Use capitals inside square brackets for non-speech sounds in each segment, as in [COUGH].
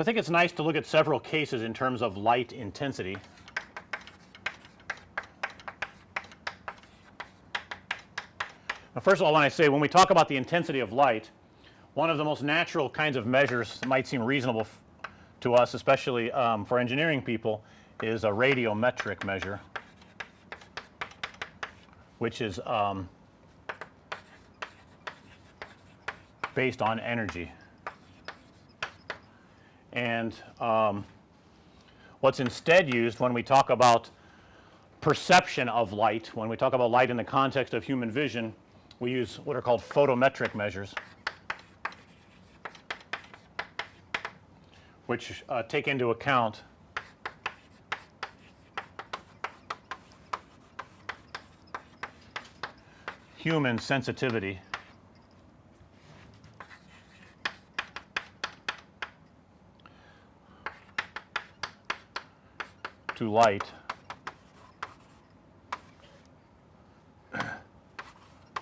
So, I think it's nice to look at several cases in terms of light intensity. Now, first of all when I say when we talk about the intensity of light one of the most natural kinds of measures that might seem reasonable to us especially um, for engineering people is a radiometric measure which is um, based on energy. And um, what's instead used when we talk about perception of light, when we talk about light in the context of human vision, we use what are called photometric measures, which uh, take into account human sensitivity to light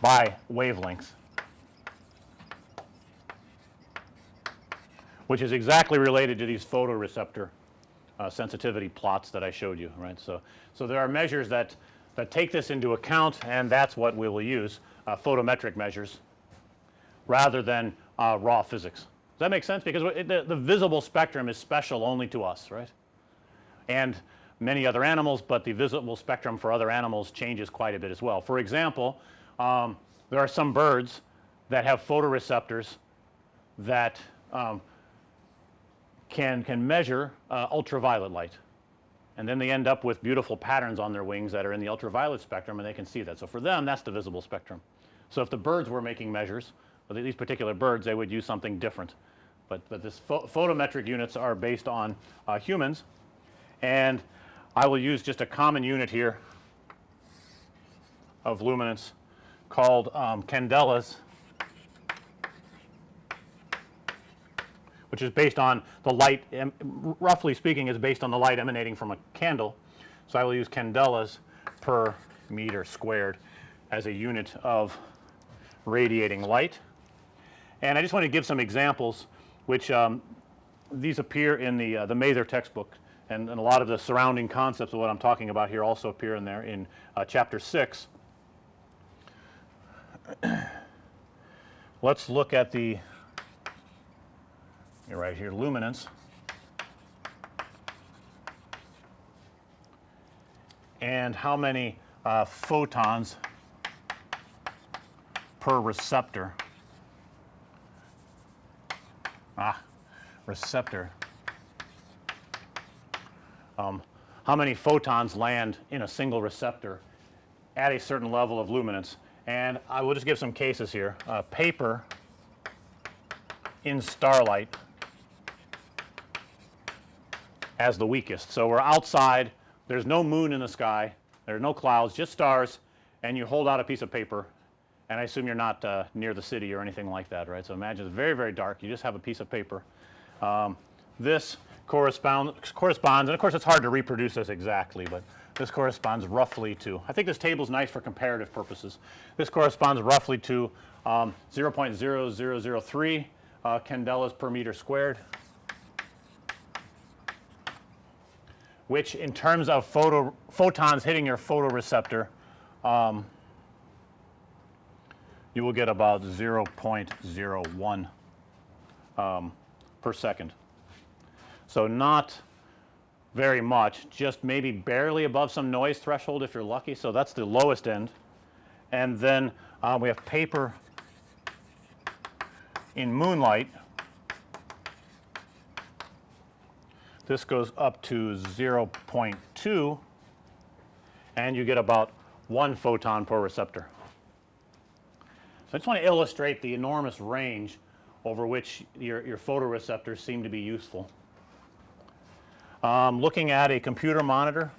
by wavelengths which is exactly related to these photoreceptor uh, sensitivity plots that I showed you right. So, so there are measures that that take this into account and that's what we will use uh, photometric measures rather than uh, raw physics. Does that make sense? Because the, the visible spectrum is special only to us right and many other animals, but the visible spectrum for other animals changes quite a bit as well. For example, um, there are some birds that have photoreceptors that um, can can measure uh, ultraviolet light and then they end up with beautiful patterns on their wings that are in the ultraviolet spectrum and they can see that. So, for them that's the visible spectrum. So, if the birds were making measures with these particular birds they would use something different, but, but this pho photometric units are based on uh, humans and I will use just a common unit here of luminance called um, candelas which is based on the light roughly speaking is based on the light emanating from a candle. So, I will use candelas per meter squared as a unit of radiating light. And I just want to give some examples which um, these appear in the uh, the Mather textbook and, and, a lot of the surrounding concepts of what I'm talking about here also appear in there in uh, chapter 6. [CLEARS THROAT] Let's look at the right here luminance. And how many uh, photons per receptor? Ah receptor um, how many photons land in a single receptor at a certain level of luminance and I will just give some cases here uh, paper in starlight as the weakest. So, we're outside there's no moon in the sky there are no clouds just stars and you hold out a piece of paper and I assume you're not uh, near the city or anything like that right. So, imagine it's very very dark you just have a piece of paper. Um, this corresponds corresponds and of course it's hard to reproduce this exactly, but this corresponds roughly to I think this table is nice for comparative purposes. This corresponds roughly to um, 0.0003 uh, candelas per meter squared which in terms of photo photons hitting your photoreceptor um, you will get about 0.01 um, per second. So, not very much just maybe barely above some noise threshold if you're lucky. So, that's the lowest end and then uh, we have paper in moonlight This goes up to 0.2 and you get about 1 photon per receptor. So, I just want to illustrate the enormous range over which your, your photoreceptors seem to be useful. Um, looking at a computer monitor,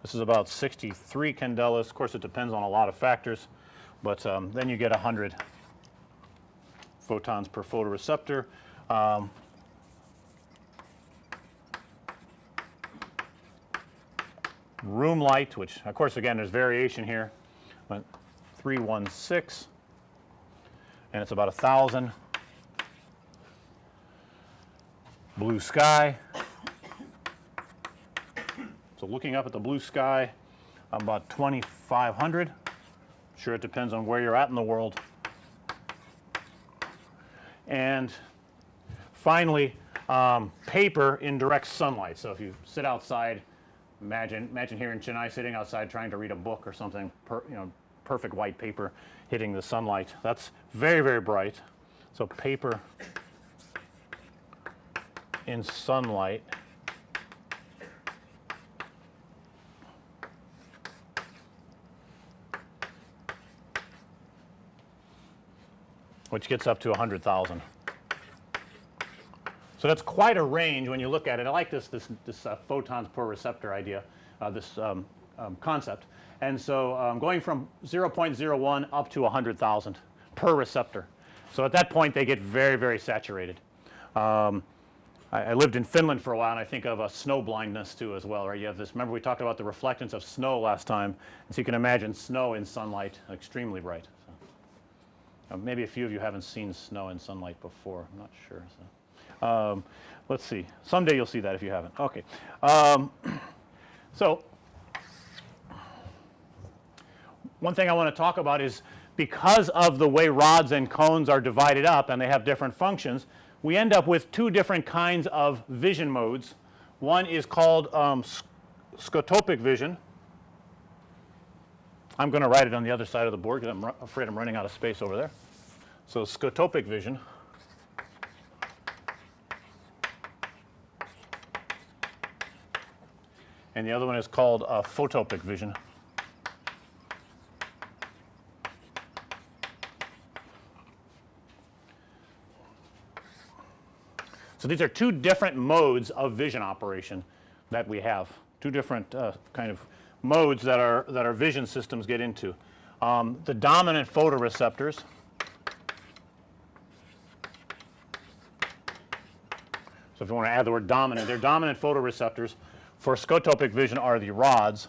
this is about 63 candelas. Of course, it depends on a lot of factors, but um, then you get 100 photons per photoreceptor. Um, room light which of course again there's variation here but 316 and it's about a thousand. Blue sky. So looking up at the blue sky, I'm about 2,500. Sure, it depends on where you're at in the world. And finally, um, paper in direct sunlight. So if you sit outside, imagine imagine here in Chennai sitting outside trying to read a book or something, per, you know, perfect white paper hitting the sunlight. That's very very bright. So paper in sunlight which gets up to 100,000. So that's quite a range when you look at it. I like this this this uh, photons per receptor idea, uh, this um, um, concept. And so um, going from 0.01 up to 100,000 per receptor. So at that point they get very very saturated. Um, I, I, lived in Finland for a while and I think of a snow blindness too as well right. You have this remember we talked about the reflectance of snow last time. And so you can imagine snow in sunlight extremely bright. So, uh, maybe a few of you haven't seen snow in sunlight before. I'm not sure. So. Um, let's see. Someday you'll see that if you haven't. Okay. Um, [CLEARS THROAT] so one thing I want to talk about is because of the way rods and cones are divided up and they have different functions, we end up with two different kinds of vision modes. One is called um, scotopic vision. I'm going to write it on the other side of the board because I'm afraid I'm running out of space over there. So scotopic vision. and the other one is called uh, photopic vision. These are two different modes of vision operation that we have, two different uh, kind of modes that our that our vision systems get into. Um, the dominant photoreceptors So if you want to add the word dominant, they're dominant photoreceptors for scotopic vision are the rods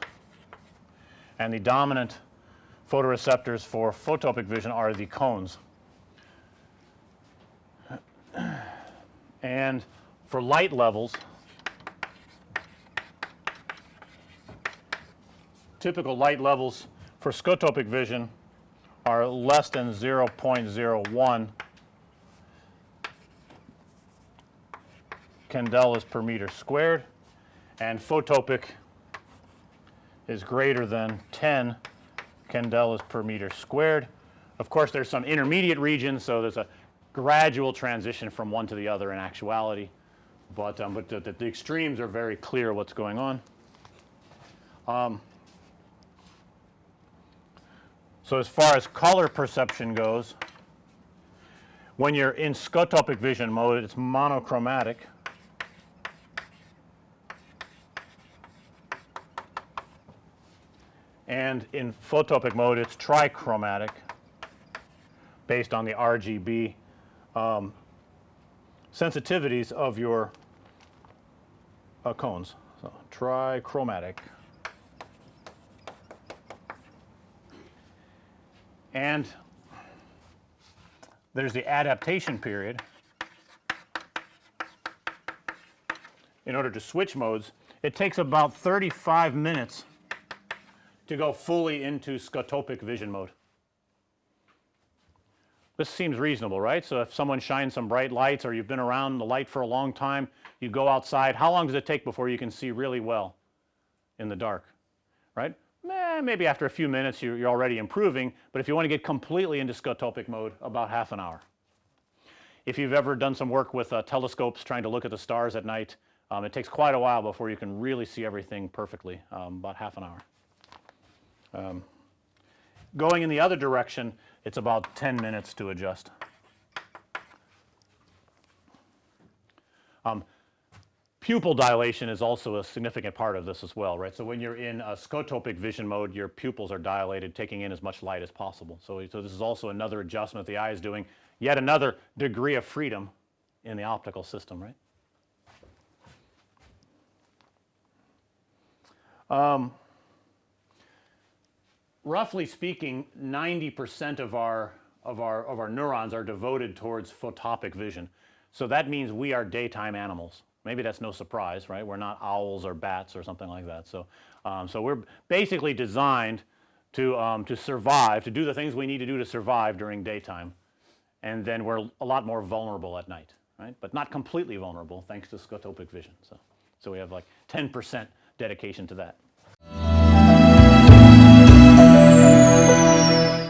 and the dominant photoreceptors for photopic vision are the cones. And for light levels typical light levels for scotopic vision are less than 0.01 candelas per meter squared and photopic is greater than 10 candelas per meter squared. Of course, there's some intermediate regions, so there's a gradual transition from one to the other in actuality, but, um, but the, the, extremes are very clear what's going on. Um, so as far as color perception goes, when you're in scotopic vision mode, it's monochromatic. and in photopic mode it's trichromatic based on the RGB um, sensitivities of your uh, cones. So, trichromatic. And there's the adaptation period. In order to switch modes, it takes about 35 minutes to go fully into scotopic vision mode. This seems reasonable, right? So if someone shines some bright lights or you've been around the light for a long time, you go outside, how long does it take before you can see really well in the dark, right? Eh, maybe after a few minutes you're, you're already improving, but if you want to get completely into scotopic mode, about half an hour. If you've ever done some work with uh, telescopes trying to look at the stars at night, um, it takes quite a while before you can really see everything perfectly, um, about half an hour. Um, going in the other direction, it's about 10 minutes to adjust. Um, pupil dilation is also a significant part of this as well, right. So, when you're in a scotopic vision mode, your pupils are dilated, taking in as much light as possible. So, so this is also another adjustment the eye is doing, yet another degree of freedom in the optical system, right. Um, roughly speaking 90 percent of our of our of our neurons are devoted towards photopic vision. So that means we are daytime animals. Maybe that's no surprise, right? We're not owls or bats or something like that. So, um, so we're basically designed to um, to survive, to do the things we need to do to survive during daytime, and then we're a lot more vulnerable at night, right? But not completely vulnerable thanks to scotopic vision. So, so we have like 10 percent dedication to that.